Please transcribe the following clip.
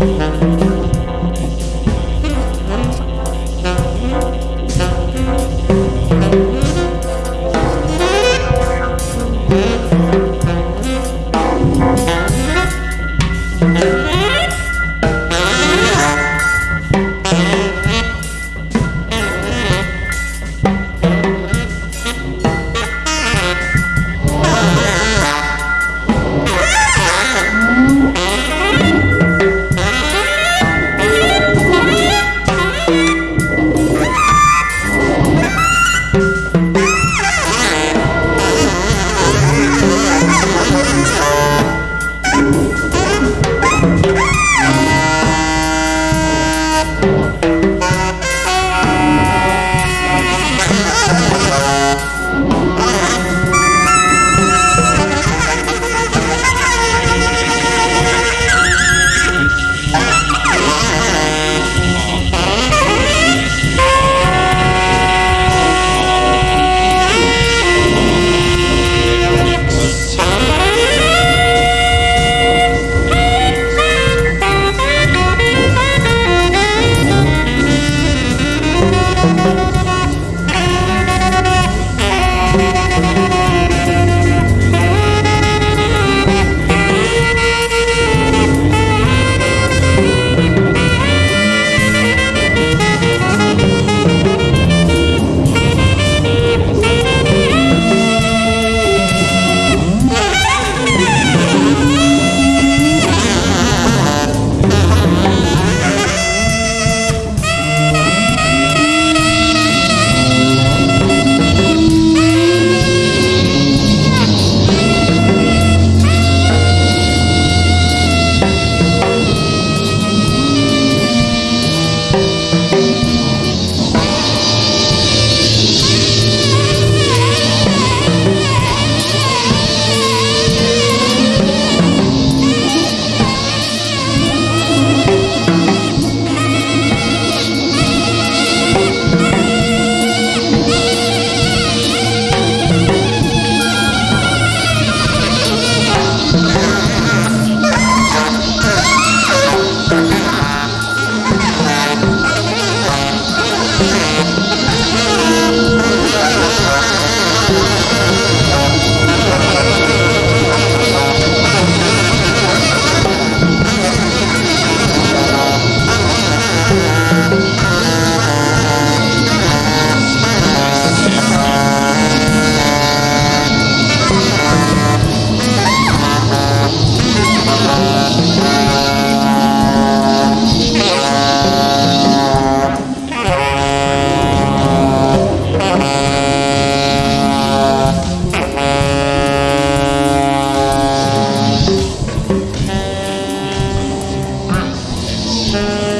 Thank Música